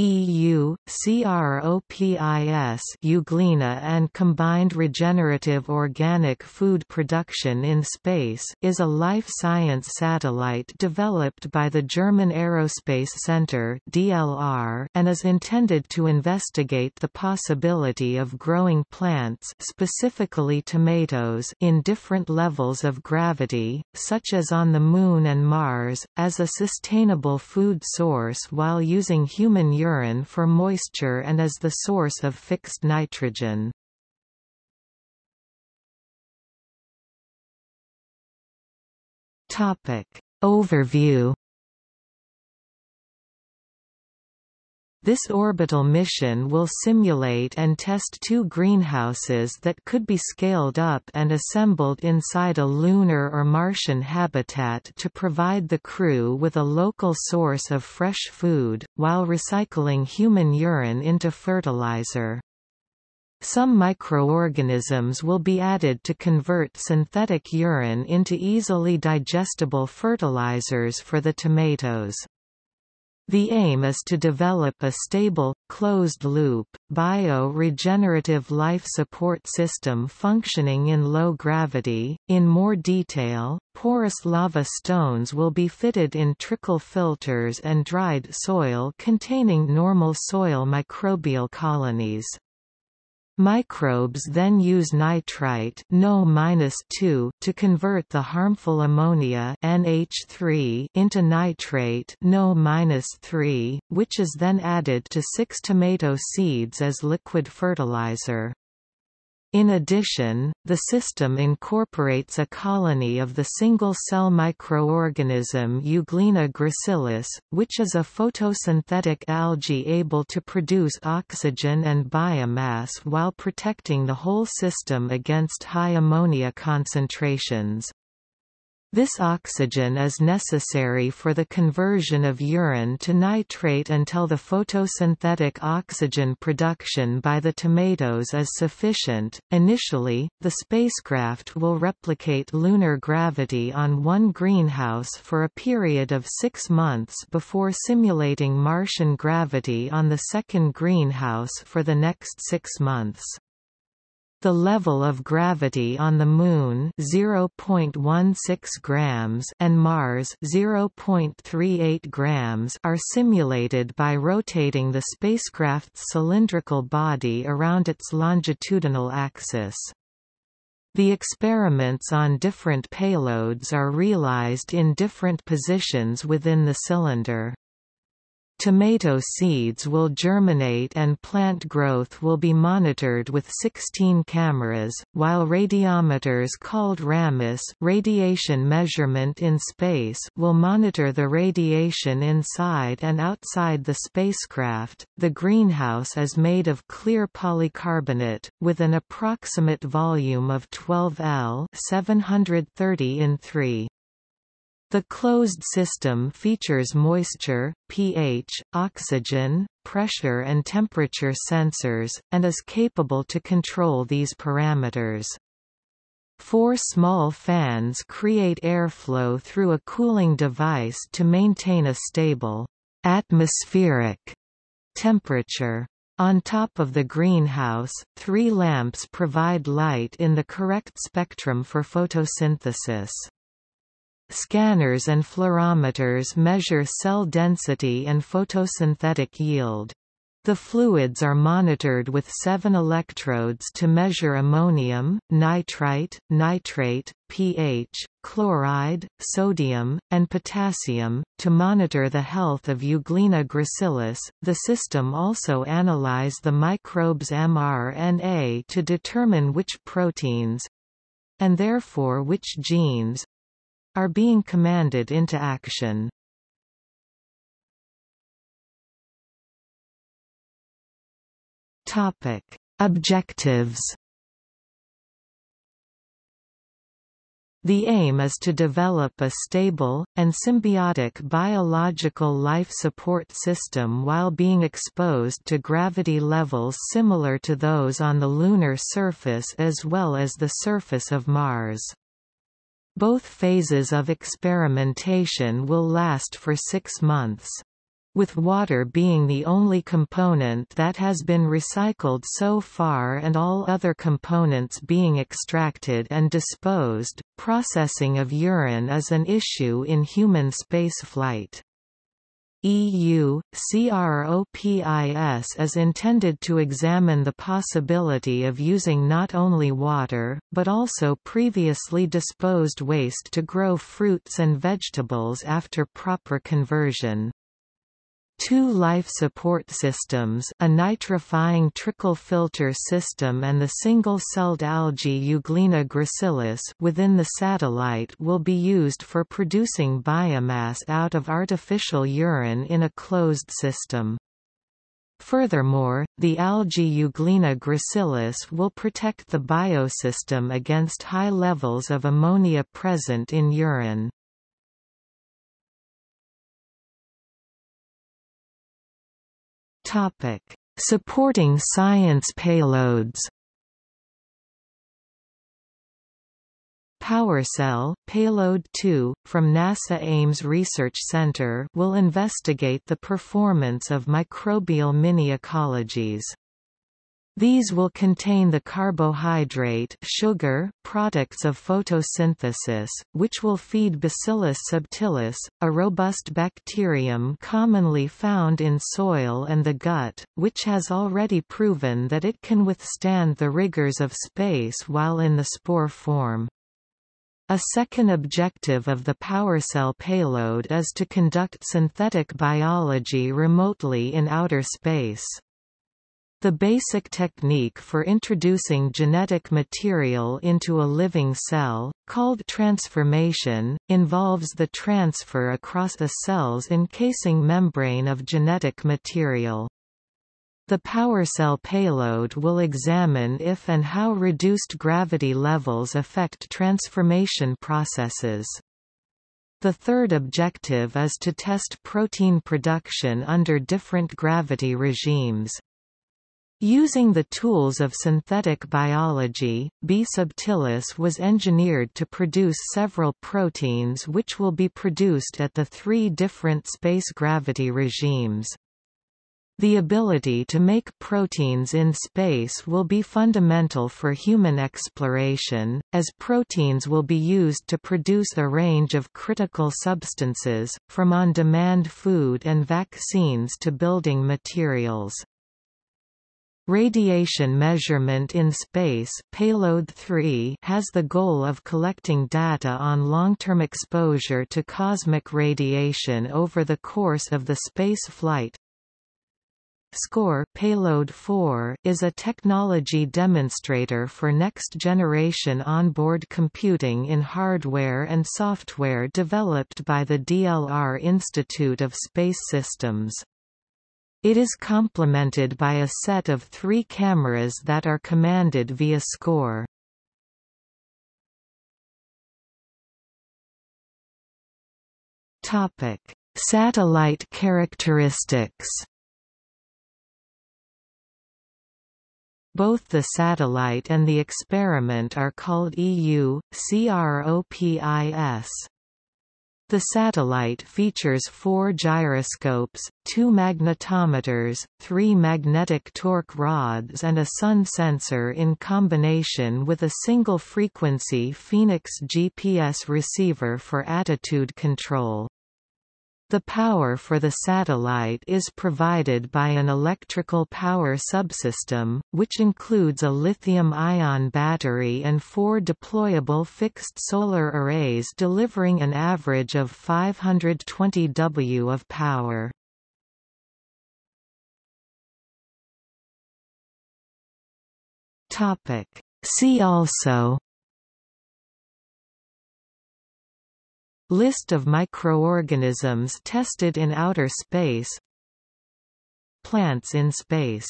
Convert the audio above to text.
EU, CROPIS Euglena and Combined Regenerative Organic Food Production in Space is a life science satellite developed by the German Aerospace Center DLR and is intended to investigate the possibility of growing plants specifically tomatoes in different levels of gravity, such as on the Moon and Mars, as a sustainable food source while using human urine urine for moisture and is the source of fixed nitrogen. Topic. Overview This orbital mission will simulate and test two greenhouses that could be scaled up and assembled inside a lunar or Martian habitat to provide the crew with a local source of fresh food, while recycling human urine into fertilizer. Some microorganisms will be added to convert synthetic urine into easily digestible fertilizers for the tomatoes. The aim is to develop a stable, closed-loop, bio-regenerative life support system functioning in low gravity. In more detail, porous lava stones will be fitted in trickle filters and dried soil containing normal soil microbial colonies. Microbes then use nitrite no to convert the harmful ammonia NH3 into nitrate no which is then added to 6 tomato seeds as liquid fertilizer. In addition, the system incorporates a colony of the single-cell microorganism Euglena gracilis, which is a photosynthetic algae able to produce oxygen and biomass while protecting the whole system against high ammonia concentrations. This oxygen is necessary for the conversion of urine to nitrate until the photosynthetic oxygen production by the tomatoes is sufficient. Initially, the spacecraft will replicate lunar gravity on one greenhouse for a period of six months before simulating Martian gravity on the second greenhouse for the next six months. The level of gravity on the Moon 0.16 grams and Mars 0.38 grams are simulated by rotating the spacecraft's cylindrical body around its longitudinal axis. The experiments on different payloads are realized in different positions within the cylinder. Tomato seeds will germinate and plant growth will be monitored with 16 cameras, while radiometers called RAMIS radiation measurement in space will monitor the radiation inside and outside the spacecraft. The greenhouse is made of clear polycarbonate, with an approximate volume of 12 L 730 in 3. The closed system features moisture, pH, oxygen, pressure and temperature sensors, and is capable to control these parameters. Four small fans create airflow through a cooling device to maintain a stable atmospheric temperature. On top of the greenhouse, three lamps provide light in the correct spectrum for photosynthesis. Scanners and fluorometers measure cell density and photosynthetic yield. The fluids are monitored with seven electrodes to measure ammonium, nitrite, nitrate, pH, chloride, sodium, and potassium. To monitor the health of Euglena gracilis, the system also analyze the microbe's mRNA to determine which proteins and therefore which genes are being commanded into action. Topic: Objectives. The aim is to develop a stable, and symbiotic biological life support system while being exposed to gravity levels similar to those on the lunar surface as well as the surface of Mars. Both phases of experimentation will last for six months. with water being the only component that has been recycled so far and all other components being extracted and disposed. Processing of urine is an issue in human spaceflight. EU, CROPIS is intended to examine the possibility of using not only water, but also previously disposed waste to grow fruits and vegetables after proper conversion. Two life support systems a nitrifying trickle filter system and the single-celled algae Euglena gracilis within the satellite will be used for producing biomass out of artificial urine in a closed system. Furthermore, the algae Euglena gracilis will protect the biosystem against high levels of ammonia present in urine. Topic: Supporting science payloads. PowerCell, Payload 2, from NASA Ames Research Center will investigate the performance of microbial mini-ecologies. These will contain the carbohydrate sugar products of photosynthesis, which will feed Bacillus subtilis, a robust bacterium commonly found in soil and the gut, which has already proven that it can withstand the rigors of space while in the spore form. A second objective of the PowerCell payload is to conduct synthetic biology remotely in outer space. The basic technique for introducing genetic material into a living cell, called transformation, involves the transfer across a cell's encasing membrane of genetic material. The PowerCell payload will examine if and how reduced gravity levels affect transformation processes. The third objective is to test protein production under different gravity regimes. Using the tools of synthetic biology, B. subtilis was engineered to produce several proteins which will be produced at the three different space gravity regimes. The ability to make proteins in space will be fundamental for human exploration, as proteins will be used to produce a range of critical substances, from on-demand food and vaccines to building materials. Radiation measurement in space payload 3 has the goal of collecting data on long-term exposure to cosmic radiation over the course of the space flight. SCORE Payload 4 is a technology demonstrator for next-generation onboard computing in hardware and software developed by the DLR Institute of Space Systems. It is complemented by a set of three cameras that are commanded via SCORE. Topic: Satellite characteristics. Both the satellite and the experiment are called EU, CROPIS. The satellite features four gyroscopes, two magnetometers, three magnetic torque rods and a sun sensor in combination with a single-frequency Phoenix GPS receiver for attitude control. The power for the satellite is provided by an electrical power subsystem, which includes a lithium-ion battery and four deployable fixed solar arrays delivering an average of 520 W of power. See also List of microorganisms tested in outer space. Plants in space